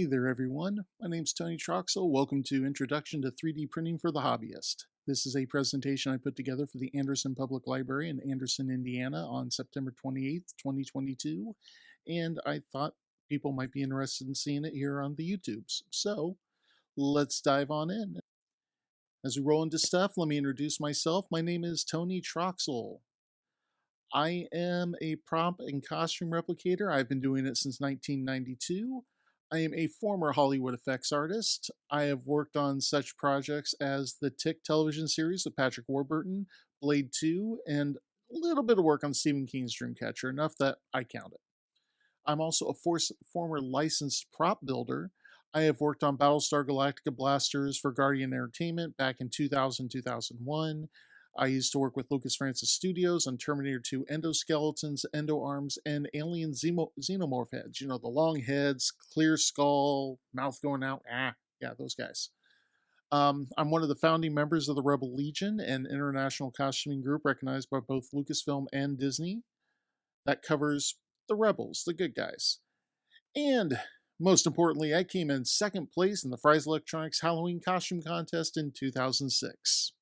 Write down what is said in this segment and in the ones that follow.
Hey there everyone, my name's Tony Troxel. Welcome to Introduction to 3D Printing for the Hobbyist. This is a presentation I put together for the Anderson Public Library in Anderson, Indiana on September 28th, 2022, and I thought people might be interested in seeing it here on the YouTubes. So let's dive on in. As we roll into stuff, let me introduce myself. My name is Tony Troxel. I am a prop and costume replicator. I've been doing it since 1992. I am a former Hollywood effects artist. I have worked on such projects as the Tick television series with Patrick Warburton, Blade 2, and a little bit of work on Stephen King's Dreamcatcher, enough that I count it. I'm also a force, former licensed prop builder. I have worked on Battlestar Galactica blasters for Guardian Entertainment back in 2000 2001. I used to work with Lucas Francis Studios on Terminator 2 endoskeletons, endo arms, and alien xeno- xenomorph heads. You know, the long heads, clear skull, mouth going out. Ah, yeah, those guys. Um, I'm one of the founding members of the Rebel Legion, an international costuming group recognized by both Lucasfilm and Disney that covers the rebels, the good guys. And most importantly, I came in second place in the Fry's Electronics Halloween costume contest in 2006.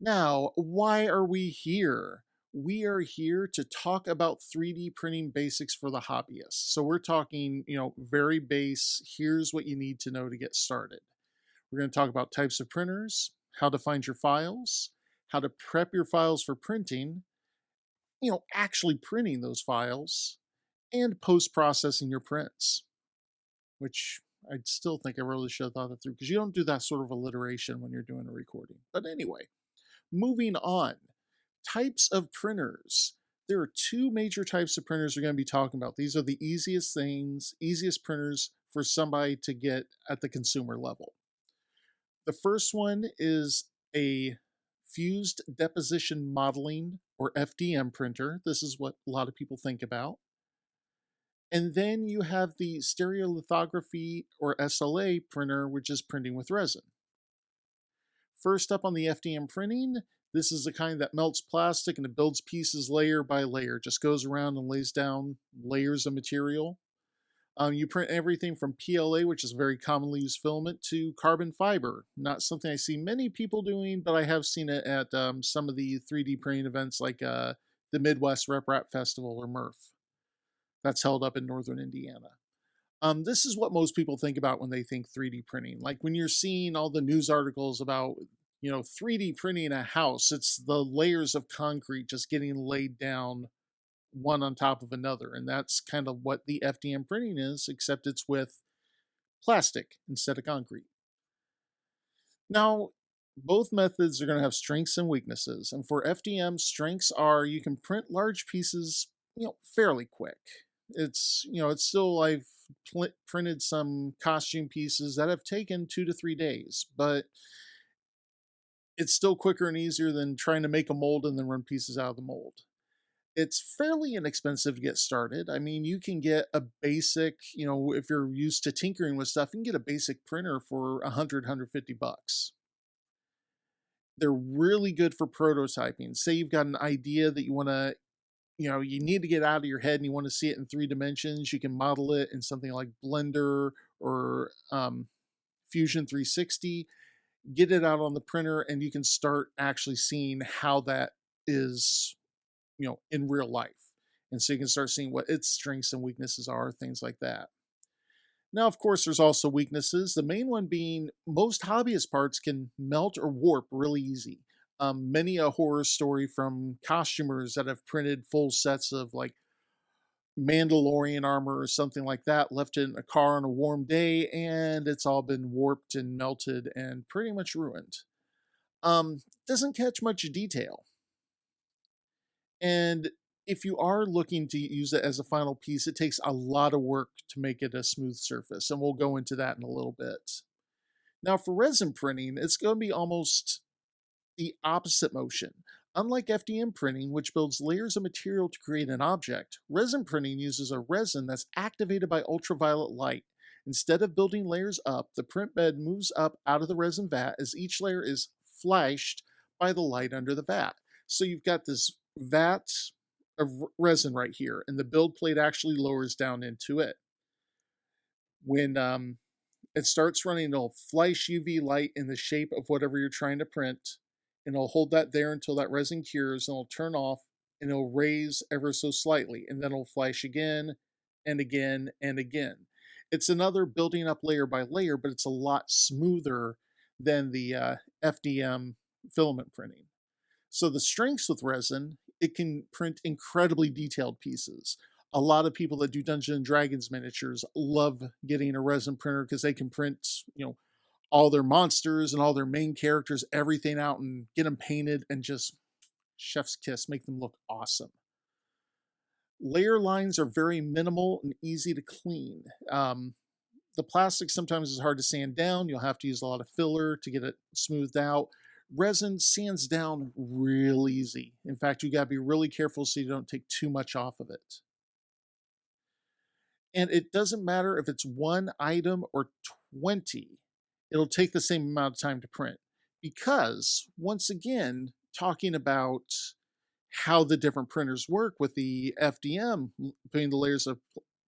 Now, why are we here? We are here to talk about 3D printing basics for the hobbyist. So we're talking, you know, very base, here's what you need to know to get started. We're going to talk about types of printers, how to find your files, how to prep your files for printing, you know, actually printing those files, and post-processing your prints, which I still think I really should have thought it through because you don't do that sort of alliteration when you're doing a recording. But anyway, Moving on, types of printers. There are two major types of printers we're going to be talking about. These are the easiest things, easiest printers for somebody to get at the consumer level. The first one is a fused deposition modeling or FDM printer. This is what a lot of people think about. And then you have the stereolithography or SLA printer, which is printing with resin. First up on the FDM printing, this is the kind that melts plastic and it builds pieces layer by layer, just goes around and lays down layers of material. Um, you print everything from PLA, which is a very commonly used filament, to carbon fiber. Not something I see many people doing, but I have seen it at um, some of the 3D printing events like uh, the Midwest RepRap Festival or MRF. That's held up in northern Indiana. Um, this is what most people think about when they think 3D printing. Like when you're seeing all the news articles about, you know, 3D printing a house, it's the layers of concrete just getting laid down one on top of another. And that's kind of what the FDM printing is, except it's with plastic instead of concrete. Now, both methods are going to have strengths and weaknesses. And for FDM, strengths are you can print large pieces, you know, fairly quick. It's, you know, it's still, I've pl- printed some costume pieces that have taken two to three days, but it's still quicker and easier than trying to make a mold and then run pieces out of the mold. It's fairly inexpensive to get started. I mean, you can get a basic, you know, if you're used to tinkering with stuff, you can get a basic printer for 100, 150 bucks. They're really good for prototyping. Say you've got an idea that you want to you know you need to get out of your head and you want to see it in three dimensions you can model it in something like blender or um, fusion 360 get it out on the printer and you can start actually seeing how that is you know in real life. And so you can start seeing what its strengths and weaknesses are things like that. Now of course there's also weaknesses the main one being most hobbyist parts can melt or warp really easy um, many a horror story from costumers that have printed full sets of like Mandalorian armor or something like that, left in a car on a warm day, and it's all been warped and melted and pretty much ruined. Um, doesn't catch much detail. And if you are looking to use it as a final piece, it takes a lot of work to make it a smooth surface, and we'll go into that in a little bit. Now, for resin printing, it's going to be almost the opposite motion. Unlike FDM printing, which builds layers of material to create an object, resin printing uses a resin that's activated by ultraviolet light. Instead of building layers up, the print bed moves up out of the resin vat as each layer is flashed by the light under the vat. So you've got this vat of resin right here, and the build plate actually lowers down into it. When um, it starts running, it'll flash UV light in the shape of whatever you're trying to print, and it'll hold that there until that resin cures, and it'll turn off, and it'll raise ever so slightly, and then it'll flash again, and again, and again. It's another building up layer by layer, but it's a lot smoother than the uh, FDM filament printing. So the strengths with resin, it can print incredibly detailed pieces. A lot of people that do Dungeons and Dragons miniatures love getting a resin printer because they can print, you know, all their monsters and all their main characters, everything out and get them painted and just chef's kiss, make them look awesome. Layer lines are very minimal and easy to clean. Um, the plastic sometimes is hard to sand down. You'll have to use a lot of filler to get it smoothed out. Resin sands down real easy. In fact, you got to be really careful so you don't take too much off of it. And it doesn't matter if it's one item or 20, it'll take the same amount of time to print. Because, once again, talking about how the different printers work with the FDM, putting the layers of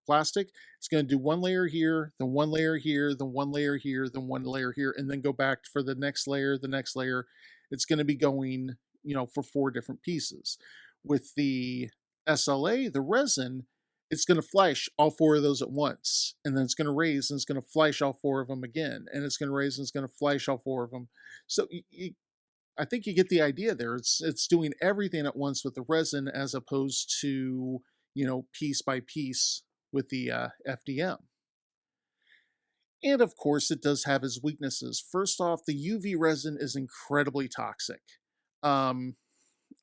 plastic, it's going to do one layer here, then one layer here, then one layer here, then one layer here, and then go back for the next layer, the next layer. It's going to be going, you know, for four different pieces. With the SLA, the resin, it's going to flash all four of those at once, and then it's going to raise and it's going to flash all four of them again, and it's going to raise and it's going to flash all four of them. So you, you, I think you get the idea there. It's it's doing everything at once with the resin as opposed to you know piece by piece with the uh, FDM. And of course, it does have its weaknesses. First off, the UV resin is incredibly toxic. Um,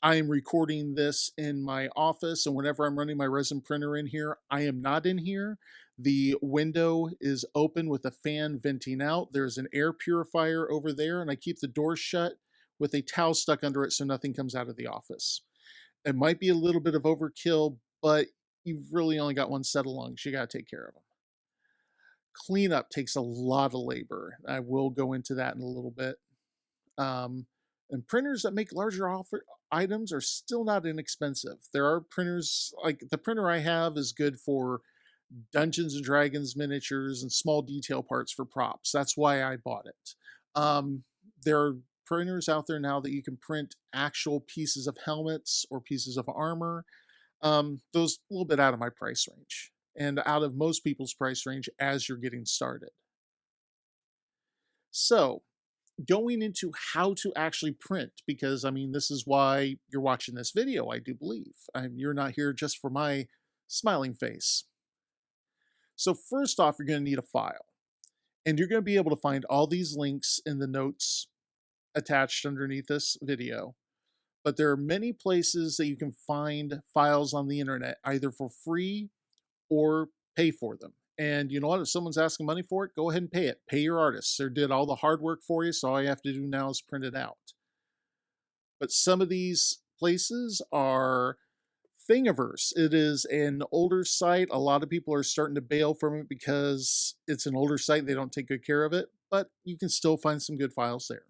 I am recording this in my office, and whenever I'm running my resin printer in here, I am not in here. The window is open with a fan venting out. There's an air purifier over there, and I keep the door shut with a towel stuck under it so nothing comes out of the office. It might be a little bit of overkill, but you've really only got one set of lungs. You got to take care of them. Cleanup takes a lot of labor. I will go into that in a little bit. Um, and printers that make larger offer items are still not inexpensive. There are printers like the printer I have is good for Dungeons and Dragons miniatures and small detail parts for props. That's why I bought it. Um, there are printers out there now that you can print actual pieces of helmets or pieces of armor. Um, those a little bit out of my price range and out of most people's price range as you're getting started. So, going into how to actually print, because I mean, this is why you're watching this video, I do believe. I you're not here just for my smiling face. So, first off, you're going to need a file. And you're going to be able to find all these links in the notes attached underneath this video. But there are many places that you can find files on the internet, either for free or pay for them. And you know what? If someone's asking money for it, go ahead and pay it. Pay your artists. They did all the hard work for you, so all you have to do now is print it out. But some of these places are Thingiverse. It is an older site. A lot of people are starting to bail from it because it's an older site. They don't take good care of it, but you can still find some good files there.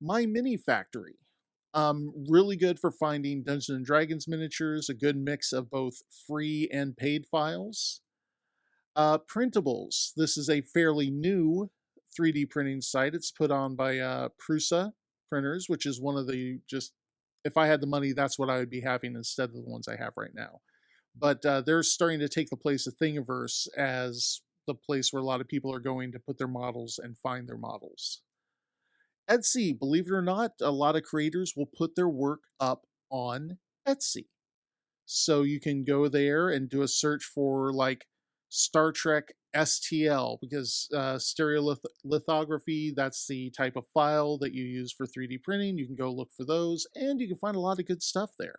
My Mini Factory. Um, really good for finding Dungeons and Dragons miniatures, a good mix of both free and paid files. Uh, printables. This is a fairly new 3D printing site. It's put on by uh, Prusa printers, which is one of the just, if I had the money, that's what I would be having instead of the ones I have right now. But uh, they're starting to take the place of Thingiverse as the place where a lot of people are going to put their models and find their models. Etsy, believe it or not, a lot of creators will put their work up on Etsy. So you can go there and do a search for like Star Trek STL because uh, stereolithography, that's the type of file that you use for 3D printing. You can go look for those and you can find a lot of good stuff there.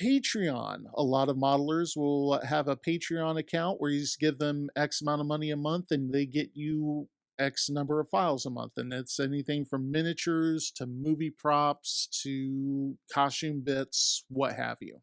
Patreon. A lot of modelers will have a Patreon account where you just give them X amount of money a month and they get you X number of files a month. And it's anything from miniatures to movie props to costume bits, what have you.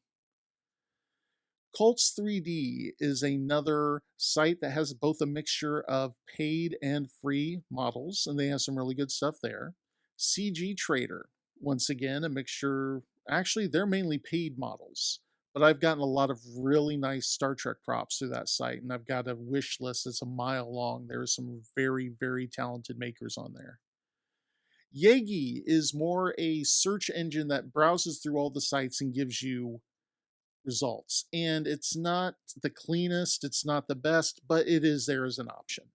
Cults 3D is another site that has both a mixture of paid and free models, and they have some really good stuff there. CG Trader, once again, a mixture Actually, they're mainly paid models, but I've gotten a lot of really nice Star Trek props through that site, and I've got a wish list that's a mile long. There's some very, very talented makers on there. Yeggi is more a search engine that browses through all the sites and gives you results. And it's not the cleanest, it's not the best, but it is there as an option.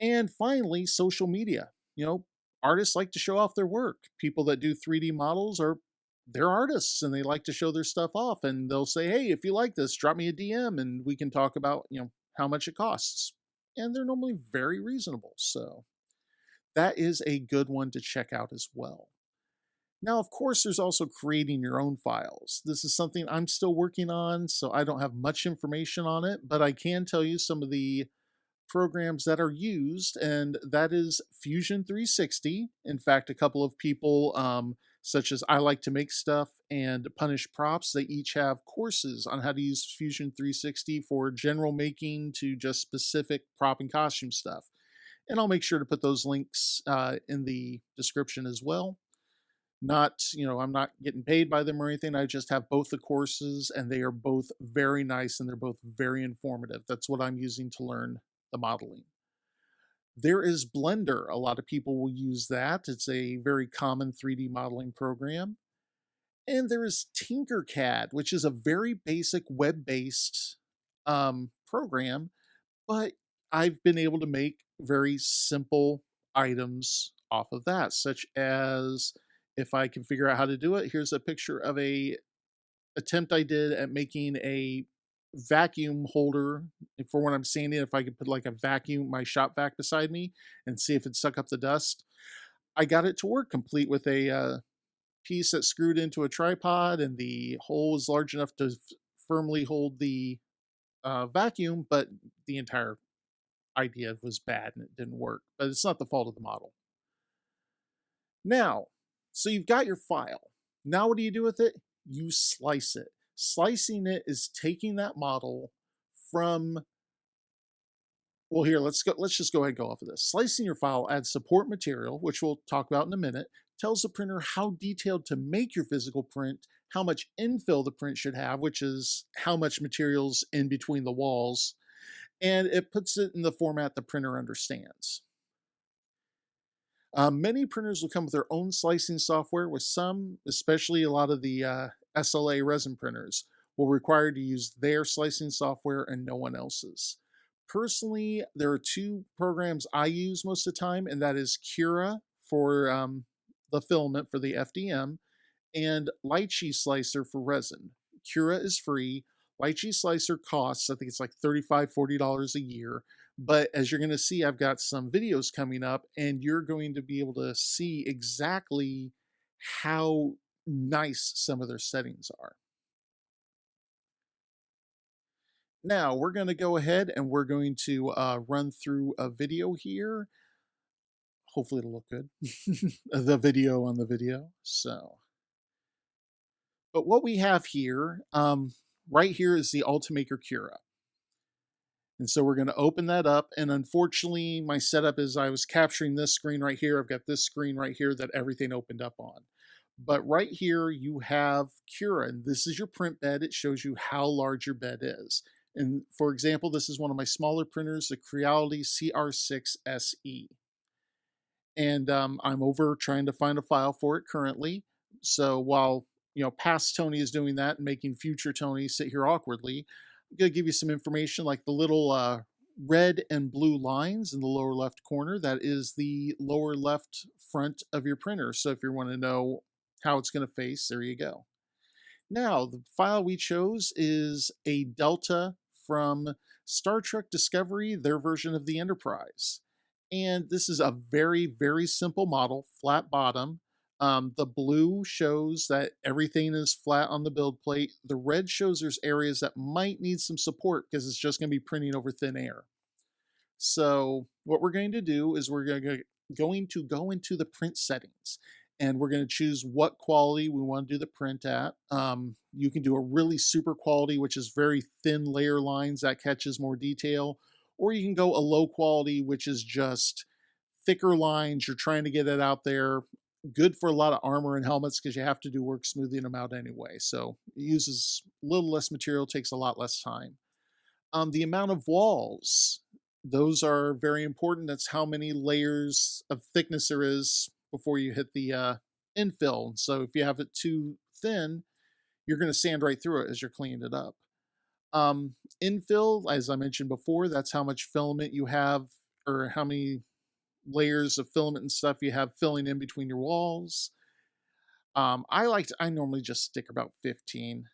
And finally, social media. You know, artists like to show off their work. People that do 3D models are they're artists and they like to show their stuff off and they'll say, "Hey, if you like this, drop me a DM and we can talk about, you know, how much it costs." And they're normally very reasonable. So, that is a good one to check out as well. Now, of course, there's also creating your own files. This is something I'm still working on, so I don't have much information on it, but I can tell you some of the programs that are used, and that is Fusion 360. In fact, a couple of people, um, such as I Like to Make Stuff and Punished Props, they each have courses on how to use Fusion 360 for general making to just specific prop and costume stuff. And I'll make sure to put those links uh, in the description as well not you know i'm not getting paid by them or anything i just have both the courses and they are both very nice and they're both very informative that's what i'm using to learn the modeling. There is blender a lot of people will use that it's a very common 3d modeling program and there is tinkercad which is a very basic web-based um, program but i've been able to make very simple items off of that such as if I can figure out how to do it, here's a picture of a attempt I did at making a vacuum holder for when I'm sanding. If I could put like a vacuum, my shop vac beside me and see if it suck up the dust. I got it to work complete with a uh, piece that screwed into a tripod and the hole was large enough to firmly hold the uh, vacuum, but the entire idea was bad and it didn't work. But it's not the fault of the model. Now, so you've got your file. Now what do you do with it? You slice it. Slicing it is taking that model from well here let's go let's just go ahead and go off of this slicing your file adds support material which we'll talk about in a minute tells the printer how detailed to make your physical print how much infill the print should have which is how much materials in between the walls and it puts it in the format the printer understands uh, many printers will come with their own slicing software, with some, especially a lot of the uh, SLA resin printers, will require to use their slicing software and no one else's. Personally, there are two programs I use most of the time, and that is Cura for um, the filament for the FDM and Lychee Slicer for resin. Cura is free. Lychee Slicer costs, I think it's like $35, $40 a year. But as you're going to see, I've got some videos coming up and you're going to be able to see exactly how nice some of their settings are. Now we're going to go ahead and we're going to uh, run through a video here. Hopefully it'll look good. the video on the video. So, but what we have here, um, right here is the Ultimaker Cura. And so we're going to open that up. And unfortunately, my setup is I was capturing this screen right here. I've got this screen right here that everything opened up on. But right here, you have Cura, and this is your print bed. It shows you how large your bed is. And for example, this is one of my smaller printers, the Creality CR6 SE. And um, I'm over trying to find a file for it currently. So while you know past Tony is doing that and making future Tony sit here awkwardly, I'm going to give you some information like the little uh, red and blue lines in the lower left corner. That is the lower left front of your printer. So if you want to know how it's going to face, there you go. Now, the file we chose is a Delta from Star Trek Discovery, their version of the Enterprise. And this is a very, very simple model, flat bottom. Um, the blue shows that everything is flat on the build plate. The red shows there's areas that might need some support because it's just going to be printing over thin air. So what we're going to do is we're going to, going to go into the print settings and we're going to choose what quality we want to do the print at. Um, you can do a really super quality, which is very thin layer lines that catches more detail, or you can go a low quality, which is just thicker lines. You're trying to get it out there good for a lot of armor and helmets because you have to do work smoothing them out anyway. So it uses a little less material, takes a lot less time. Um, the amount of walls, those are very important. That's how many layers of thickness there is before you hit the uh, infill. So if you have it too thin, you're going to sand right through it as you're cleaning it up. Um, infill, as I mentioned before, that's how much filament you have or how many layers of filament and stuff you have filling in between your walls. Um, I like to, I normally just stick about 15,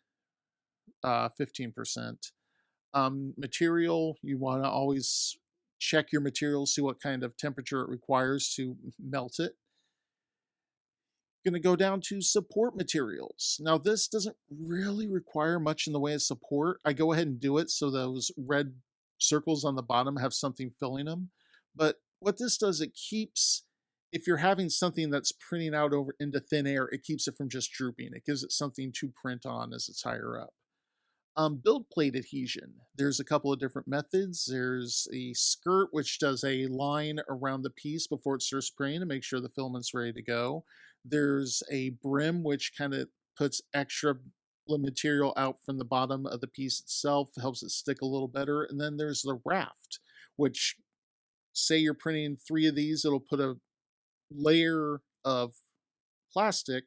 uh, 15%. Um, material, you want to always check your material, see what kind of temperature it requires to melt it going to go down to support materials. Now, this doesn't really require much in the way of support. I go ahead and do it so those red circles on the bottom have something filling them. But what this does, it keeps, if you're having something that's printing out over into thin air, it keeps it from just drooping. It gives it something to print on as it's higher up. Um, build plate adhesion. There's a couple of different methods. There's a skirt, which does a line around the piece before it starts spraying to make sure the filament's ready to go. There's a brim, which kind of puts extra material out from the bottom of the piece itself, helps it stick a little better. And then there's the raft, which say you're printing three of these, it'll put a layer of plastic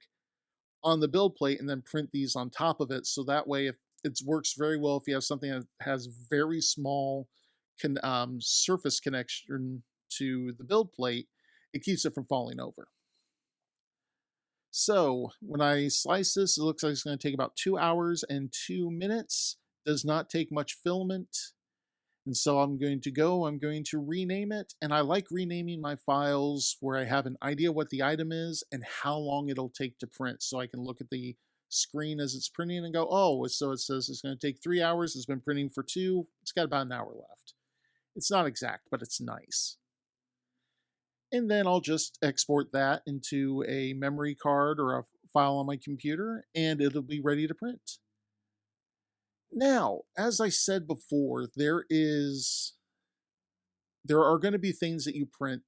on the build plate and then print these on top of it. So that way, if it works very well if you have something that has very small can, um, surface connection to the build plate, it keeps it from falling over. So when I slice this, it looks like it's going to take about two hours and two minutes. Does not take much filament. And so I'm going to go, I'm going to rename it. And I like renaming my files where I have an idea what the item is and how long it'll take to print. So I can look at the screen as it's printing and go, oh, so it says it's going to take three hours. It's been printing for two. It's got about an hour left. It's not exact, but it's nice and then I'll just export that into a memory card or a file on my computer and it'll be ready to print. Now, as I said before, there is there are going to be things that you print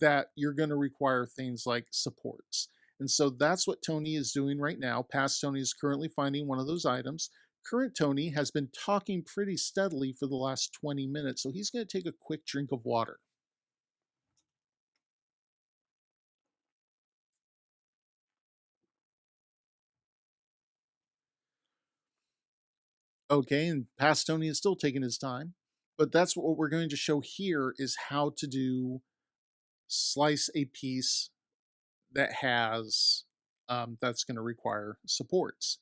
that you're going to require things like supports. And so that's what Tony is doing right now. Past Tony is currently finding one of those items. Current Tony has been talking pretty steadily for the last 20 minutes, so he's going to take a quick drink of water. Okay, and past Tony is still taking his time. But that's what we're going to show here is how to do slice a piece that has um, that's going to require supports.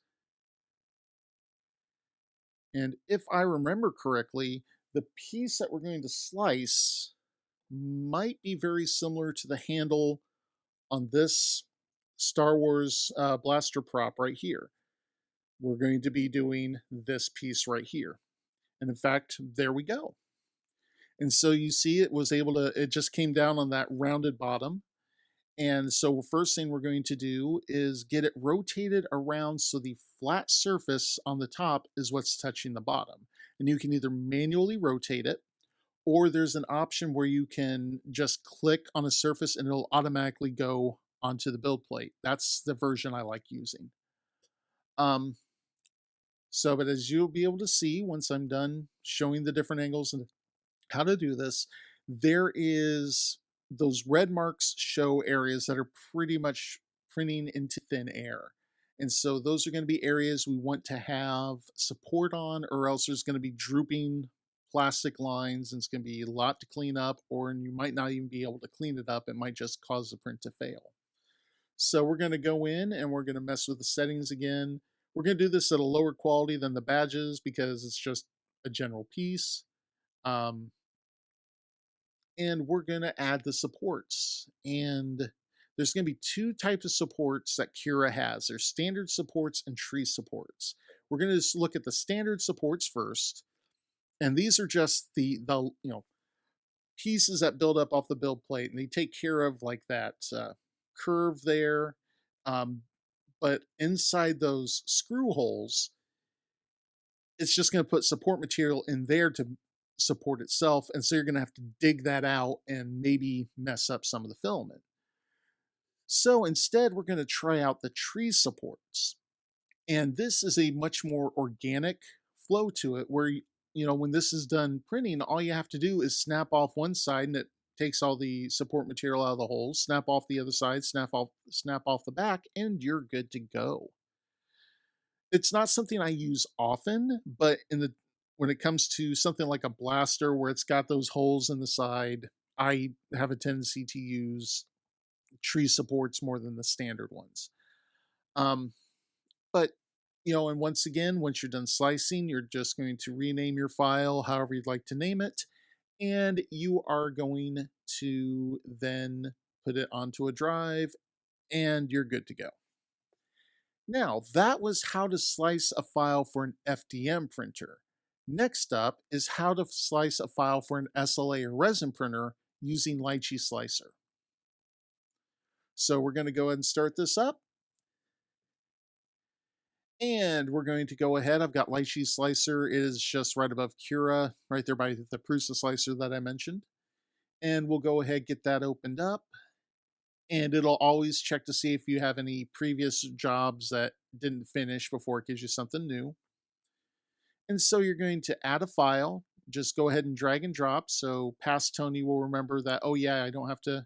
And if I remember correctly, the piece that we're going to slice might be very similar to the handle on this Star Wars uh, blaster prop right here we're going to be doing this piece right here. And in fact, there we go. And so you see it was able to, it just came down on that rounded bottom. And so first thing we're going to do is get it rotated around so the flat surface on the top is what's touching the bottom. And you can either manually rotate it, or there's an option where you can just click on a surface and it'll automatically go onto the build plate. That's the version I like using. Um, so, but as you'll be able to see once I'm done showing the different angles and how to do this, there is those red marks show areas that are pretty much printing into thin air. And so those are going to be areas we want to have support on, or else there's going to be drooping plastic lines and it's going to be a lot to clean up, or you might not even be able to clean it up. It might just cause the print to fail. So we're going to go in and we're going to mess with the settings again. We're going to do this at a lower quality than the badges because it's just a general piece. Um, and we're going to add the supports. And there's going to be two types of supports that Cura has. There's standard supports and tree supports. We're going to just look at the standard supports first. And these are just the, the you know, pieces that build up off the build plate. And they take care of like that uh, curve there. Um, but inside those screw holes, it's just going to put support material in there to support itself. And so you're going to have to dig that out and maybe mess up some of the filament. So instead, we're going to try out the tree supports. And this is a much more organic flow to it where, you know, when this is done printing, all you have to do is snap off one side and it takes all the support material out of the holes, snap off the other side, snap off snap off the back, and you're good to go. It's not something I use often, but in the when it comes to something like a blaster where it's got those holes in the side, I have a tendency to use tree supports more than the standard ones. Um, but you know, and once again, once you're done slicing, you're just going to rename your file however you'd like to name it, and you are going to then put it onto a drive, and you're good to go. Now, that was how to slice a file for an FDM printer. Next up is how to slice a file for an SLA or resin printer using Lychee Slicer. So we're going to go ahead and start this up. And we're going to go ahead. I've got Lychee Slicer. It is just right above Cura, right there by the Prusa Slicer that I mentioned. And we'll go ahead get that opened up. And it'll always check to see if you have any previous jobs that didn't finish before it gives you something new. And so you're going to add a file. Just go ahead and drag and drop. So past Tony will remember that, oh yeah, I don't have to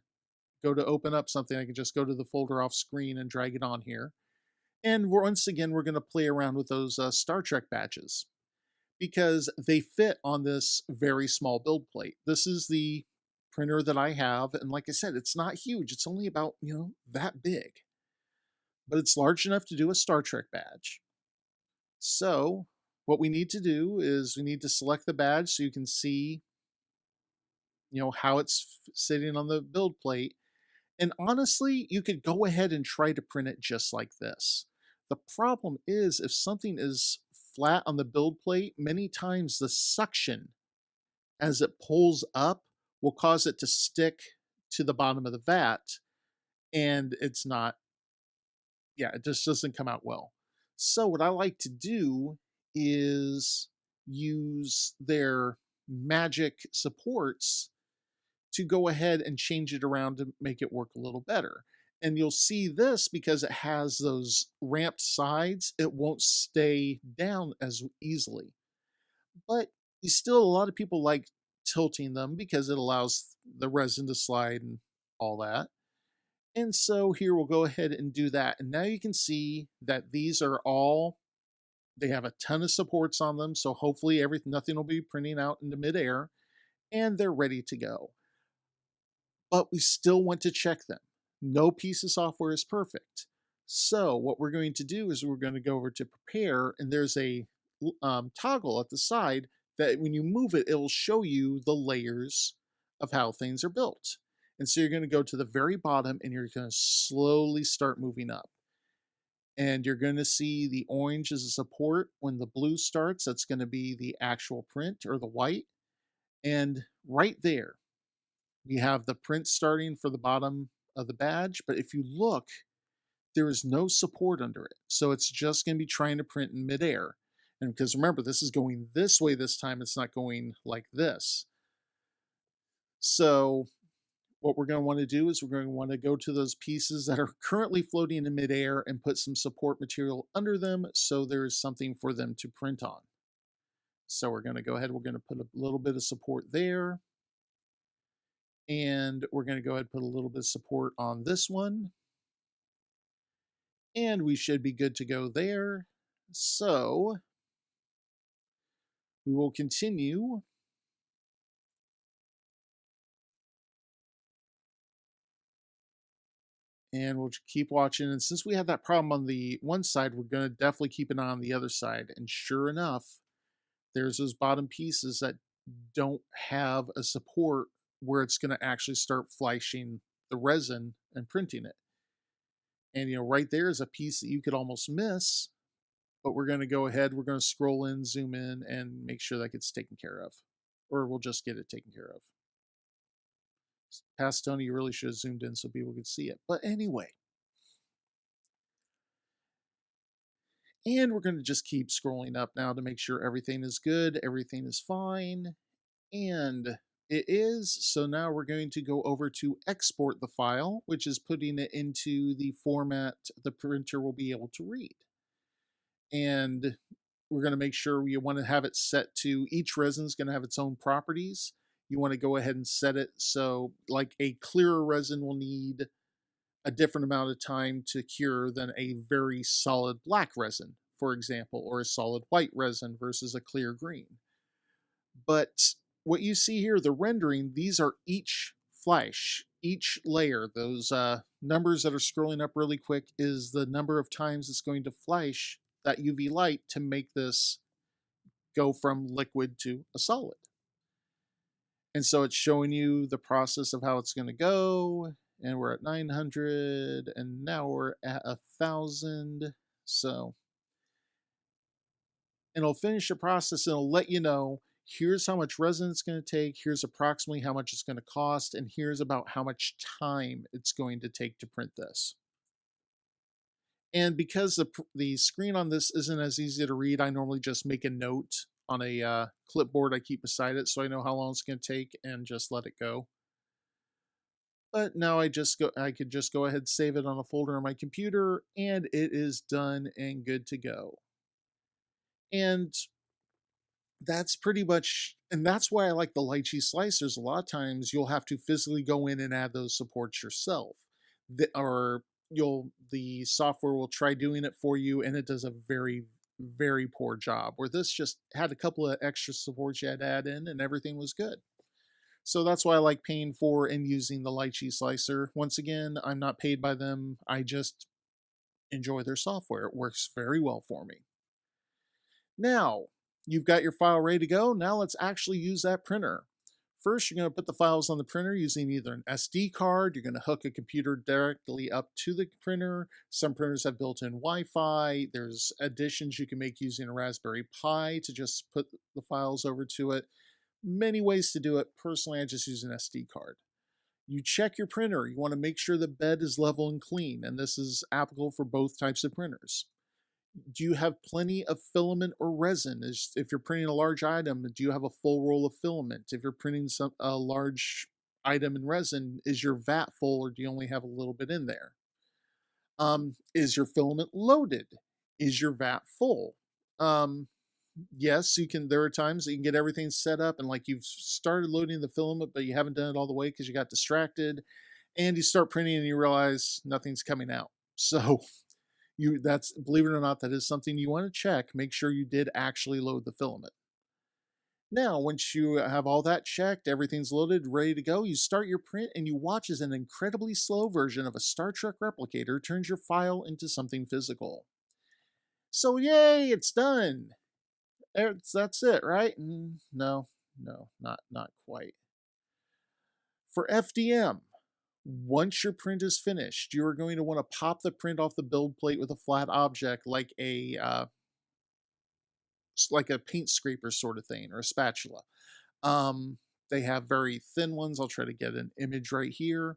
go to open up something. I can just go to the folder off screen and drag it on here. And once again, we're going to play around with those uh, Star Trek badges because they fit on this very small build plate. This is the printer that I have. And like I said, it's not huge. It's only about, you know, that big. But it's large enough to do a Star Trek badge. So what we need to do is we need to select the badge so you can see, you know, how it's sitting on the build plate. And honestly, you could go ahead and try to print it just like this. The problem is if something is flat on the build plate, many times the suction as it pulls up will cause it to stick to the bottom of the vat and it's not yeah, it just doesn't come out well. So what I like to do is use their magic supports to go ahead and change it around to make it work a little better. And you'll see this because it has those ramped sides, it won't stay down as easily. But still, a lot of people like tilting them because it allows the resin to slide and all that. And so here we'll go ahead and do that. And now you can see that these are all, they have a ton of supports on them. So hopefully everything, nothing will be printing out into midair and they're ready to go. But we still want to check them. No piece of software is perfect. So what we're going to do is we're going to go over to prepare and there's a um, toggle at the side that when you move it, it'll show you the layers of how things are built. And so you're going to go to the very bottom and you're going to slowly start moving up. And you're going to see the orange as a support. When the blue starts, that's going to be the actual print or the white. And right there, we have the print starting for the bottom of the badge. But if you look, there is no support under it. So it's just going to be trying to print in midair. And because remember, this is going this way this time, it's not going like this. So what we're going to want to do is we're going to want to go to those pieces that are currently floating in midair and put some support material under them so there's something for them to print on. So we're going to go ahead, we're going to put a little bit of support there. And we're going to go ahead and put a little bit of support on this one. And we should be good to go there. So we will continue and we'll keep watching. And since we have that problem on the one side, we're going to definitely keep an eye on the other side. And sure enough, there's those bottom pieces that don't have a support where it's going to actually start flashing the resin and printing it. And you know, right there is a piece that you could almost miss but we're going to go ahead, we're going to scroll in, zoom in, and make sure that gets taken care of. Or we'll just get it taken care of. Past Tony, you really should have zoomed in so people could see it. But anyway. And we're going to just keep scrolling up now to make sure everything is good, everything is fine. And It is. So now we're going to go over to export the file, which is putting it into the format the printer will be able to read. And we're going to make sure we want to have it set to each resin is going to have its own properties. You want to go ahead and set it so like a clearer resin will need a different amount of time to cure than a very solid black resin, for example, or a solid white resin versus a clear green. But what you see here, the rendering, these are each flash, each layer. Those uh, numbers that are scrolling up really quick is the number of times it's going to flash that UV light to make this go from liquid to a solid. And so it's showing you the process of how it's going to go. And we're at 900 and now we're at a thousand. So and it'll finish the process and it'll let you know here's how much resin it's going to take, here's approximately how much it's going to cost, and here's about how much time it's going to take to print this. And because the, the screen on this isn't as easy to read, I normally just make a note on a uh, clipboard I keep beside it so I know how long it's going to take and just let it go. But now I just go I could just go ahead save it on a folder on my computer and it is done and good to go. And that's pretty much and that's why I like the lychee slicers. A lot of times you'll have to physically go in and add those supports yourself. The, or you'll the software will try doing it for you and it does a very very poor job where this just had a couple of extra supports you had to add in and everything was good so that's why i like paying for and using the lychee slicer once again i'm not paid by them i just enjoy their software it works very well for me now you've got your file ready to go now let's actually use that printer First, you're going to put the files on the printer using either an SD card, you're going to hook a computer directly up to the printer. Some printers have built-in Wi-Fi. There's additions you can make using a Raspberry Pi to just put the files over to it. Many ways to do it. Personally, I just use an SD card. You check your printer. You want to make sure the bed is level and clean, and this is applicable for both types of printers do you have plenty of filament or resin? Is, if you're printing a large item, do you have a full roll of filament? If you're printing some a large item in resin, is your vat full or do you only have a little bit in there? Um, is your filament loaded? Is your vat full? Um, yes, you can. There are times you can get everything set up and like you've started loading the filament, but you haven't done it all the way because you got distracted, and you start printing and you realize nothing's coming out. So you that's believe it or not that is something you want to check make sure you did actually load the filament. Now once you have all that checked everything's loaded ready to go you start your print and you watch as an incredibly slow version of a star trek replicator turns your file into something physical. So yay it's done! It's, that's it right? Mm, no no not not quite. For fdm once your print is finished, you are going to want to pop the print off the build plate with a flat object like a uh, like a paint scraper sort of thing or a spatula. Um, they have very thin ones. I'll try to get an image right here.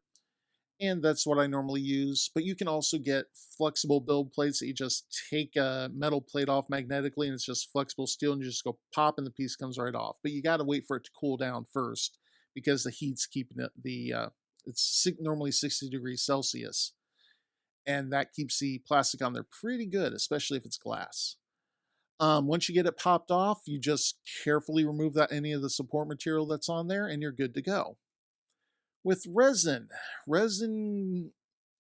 And that's what I normally use. But you can also get flexible build plates that you just take a metal plate off magnetically and it's just flexible steel and you just go pop and the piece comes right off. But you got to wait for it to cool down first because the heat's keeping it, the uh, it's normally 60 degrees Celsius. And that keeps the plastic on there pretty good, especially if it's glass. Um, once you get it popped off, you just carefully remove that any of the support material that's on there and you're good to go. With resin, resin,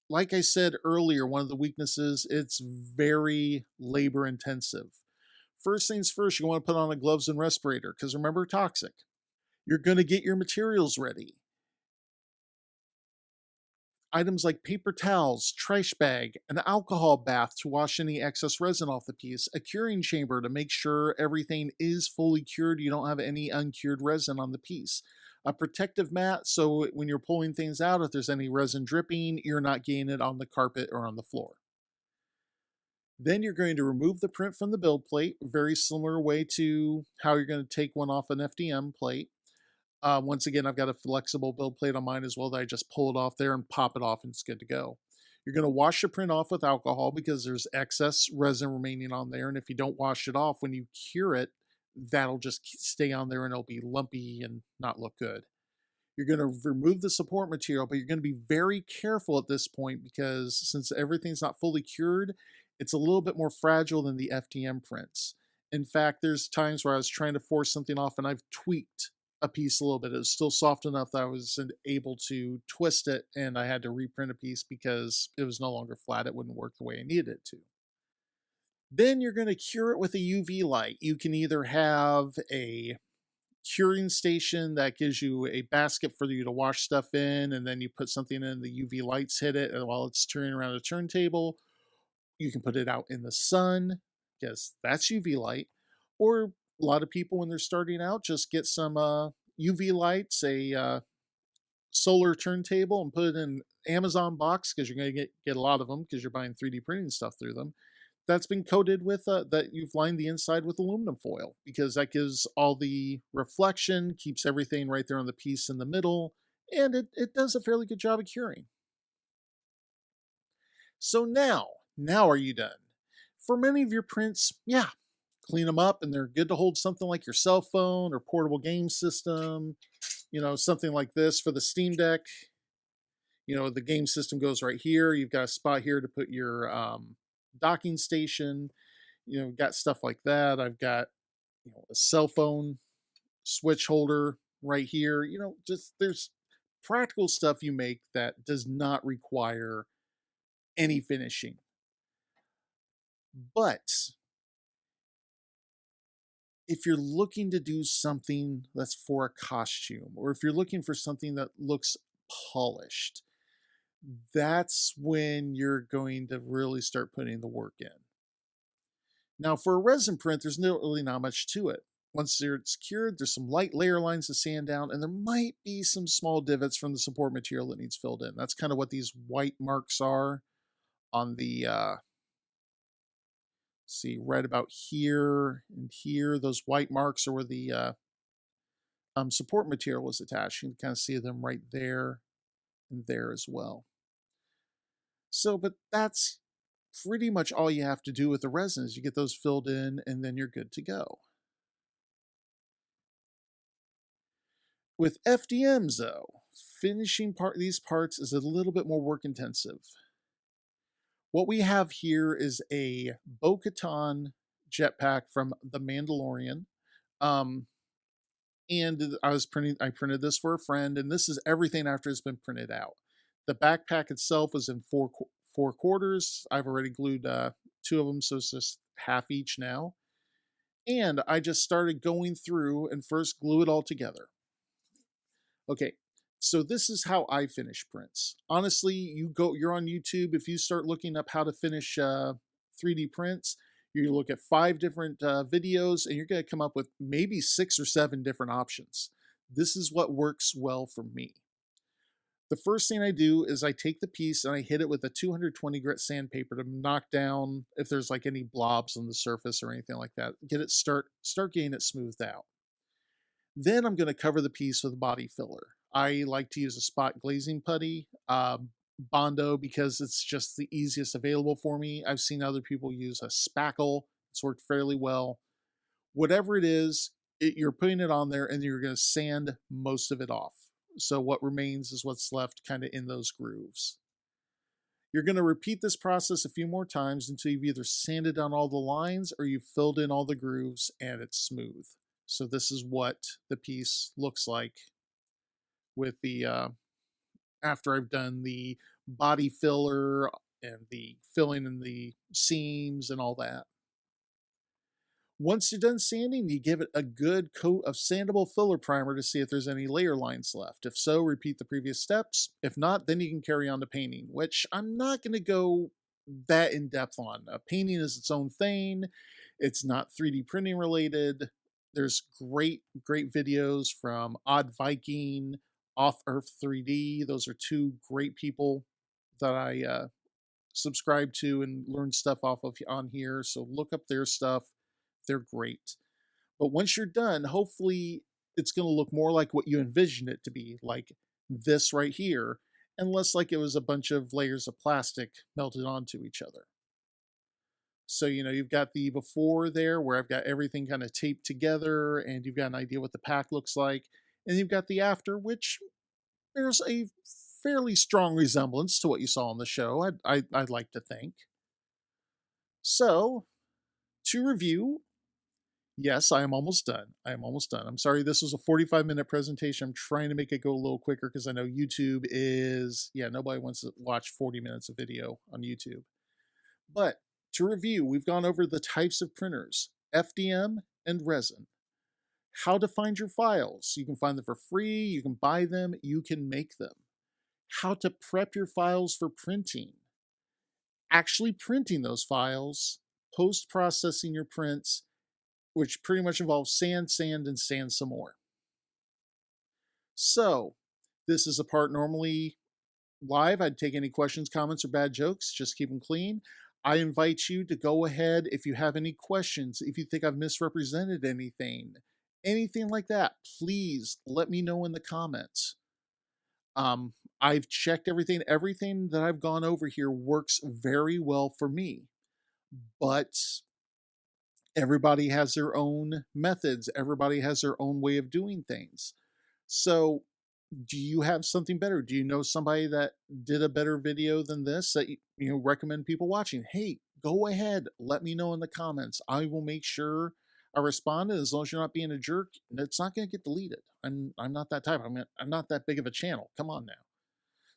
like I said earlier, one of the weaknesses, it's very labor intensive. First things first, you want to put on the gloves and respirator because remember, toxic. You're going to get your materials ready items like paper towels, trash bag, an alcohol bath to wash any excess resin off the piece, a curing chamber to make sure everything is fully cured, you don't have any uncured resin on the piece, a protective mat so when you're pulling things out, if there's any resin dripping, you're not getting it on the carpet or on the floor. Then you're going to remove the print from the build plate, very similar way to how you're going to take one off an FDM plate. Uh, once again, I've got a flexible build plate on mine as well that I just pull it off there and pop it off and it's good to go. You're going to wash the print off with alcohol because there's excess resin remaining on there. And if you don't wash it off when you cure it, that'll just stay on there and it'll be lumpy and not look good. You're going to remove the support material, but you're going to be very careful at this point because since everything's not fully cured, it's a little bit more fragile than the FDM prints. In fact, there's times where I was trying to force something off and I've tweaked a piece a little bit. It was still soft enough that I was able to twist it and I had to reprint a piece because it was no longer flat. It wouldn't work the way I needed it to. Then you're going to cure it with a UV light. You can either have a curing station that gives you a basket for you to wash stuff in, and then you put something in, the UV lights hit it and while it's turning around a turntable. You can put it out in the sun, because that's UV light. Or a lot of people, when they're starting out, just get some uh, UV lights, a uh, solar turntable, and put it in Amazon box because you're going to get, get a lot of them because you're buying 3D printing stuff through them that's been coated with uh, that you've lined the inside with aluminum foil because that gives all the reflection, keeps everything right there on the piece in the middle, and it, it does a fairly good job of curing. So now, now are you done? For many of your prints, yeah, clean them up and they're good to hold something like your cell phone or portable game system, you know, something like this for the Steam Deck. You know, the game system goes right here. You've got a spot here to put your um, docking station, you know, got stuff like that. I've got, you know, a cell phone switch holder right here. You know, just there's practical stuff you make that does not require any finishing. But if you're looking to do something that's for a costume, or if you're looking for something that looks polished, that's when you're going to really start putting the work in. Now, for a resin print, there's no, really not much to it. Once it's cured, there's some light layer lines to sand down, and there might be some small divots from the support material that needs filled in. That's kind of what these white marks are on the, uh, see, right about here and here. Those white marks are where the uh, um, support material is attached. You can kind of see them right there and there as well. So, but that's pretty much all you have to do with the resins. You get those filled in and then you're good to go. With FDMs though, finishing part these parts is a little bit more work intensive. What we have here is a Bo-Katan jetpack from The Mandalorian. Um, and I was printing, I printed this for a friend, and this is everything after it's been printed out. The backpack itself was in four four quarters. I've already glued uh, two of them, so it's just half each now. And I just started going through and first glue it all together. Okay, so this is how I finish prints. Honestly, you go, you're on YouTube. If you start looking up how to finish uh, 3D prints, you look at five different uh, videos and you're going to come up with maybe six or seven different options. This is what works well for me. The first thing I do is I take the piece and I hit it with a 220 grit sandpaper to knock down if there's like any blobs on the surface or anything like that. Get it start start getting it smoothed out. Then I'm going to cover the piece with body filler. I like to use a spot glazing putty, um, Bondo, because it's just the easiest available for me. I've seen other people use a spackle. It's worked fairly well. Whatever it is, it, you're putting it on there and you're going to sand most of it off. So what remains is what's left kind of in those grooves. You're going to repeat this process a few more times until you've either sanded down all the lines or you've filled in all the grooves and it's smooth. So this is what the piece looks like with the, uh, after I've done the body filler and the filling in the seams and all that. Once you're done sanding, you give it a good coat of sandable filler primer to see if there's any layer lines left. If so, repeat the previous steps. If not, then you can carry on to painting, which I'm not going to go that in depth on. Painting is its own thing. It's not 3D printing related. There's great, great videos from Odd Viking, Off Earth 3D. Those are two great people that I uh, subscribe to and learn stuff off of on here. So look up their stuff they're great. But once you're done, hopefully it's going to look more like what you envisioned it to be, like this right here, and less like it was a bunch of layers of plastic melted onto each other. So, you know, you've got the before there where I've got everything kind of taped together and you've got an idea what the pack looks like. And you've got the after, which bears a fairly strong resemblance to what you saw on the show, I'd, I, i would like to think. So, to review, yes, I am almost done. I am almost done. I'm sorry this was a 45 minute presentation. I'm trying to make it go a little quicker because I know YouTube is, yeah, nobody wants to watch 40 minutes of video on YouTube. But to review, we've gone over the types of printers, FDM and resin. How to find your files. You can find them for free, you can buy them, you can make them. How to prep your files for printing. Actually printing those files, post-processing your prints, which pretty much involves sand, sand, and sand some more. So, this is a part normally live. I'd take any questions, comments, or bad jokes. Just keep them clean. I invite you to go ahead if you have any questions, if you think I've misrepresented anything, anything like that, please let me know in the comments. Um, I've checked everything. Everything that I've gone over here works very well for me. But everybody has their own methods, everybody has their own way of doing things. So, do you have something better? Do you know somebody that did a better video than this that you, you know recommend people watching? Hey, go ahead, let me know in the comments. I will make sure I respond. As long as you're not being a jerk, it's not going to get deleted. I'm I'm not that type. I'm I'm not that big of a channel. Come on now.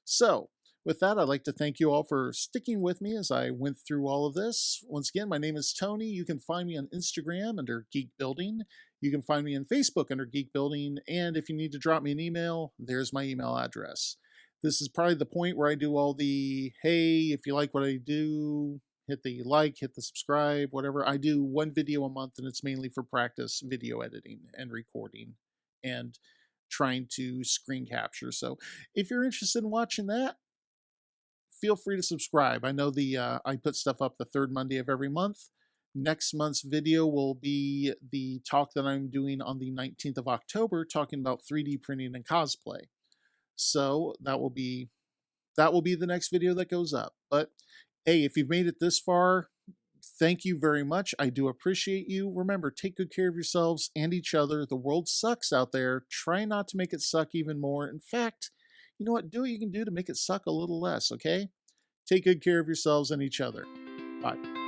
So, with that, I'd like to thank you all for sticking with me as I went through all of this. Once again, my name is Tony. You can find me on Instagram under Geek Building. You can find me on Facebook under Geek Building. And if you need to drop me an email, there's my email address. This is probably the point where I do all the hey, if you like what I do, hit the like, hit the subscribe, whatever. I do one video a month, and it's mainly for practice video editing and recording and trying to screen capture. So if you're interested in watching that, feel free to subscribe. I know the uh, I put stuff up the third Monday of every month. Next month's video will be the talk that I'm doing on the 19th of October, talking about 3D printing and cosplay. So that will be that will be the next video that goes up. But hey, if you've made it this far, thank you very much. I do appreciate you. Remember, take good care of yourselves and each other. The world sucks out there. Try not to make it suck even more. In fact, you know what? Do what you can do to make it suck a little less, okay? Take good care of yourselves and each other. Bye.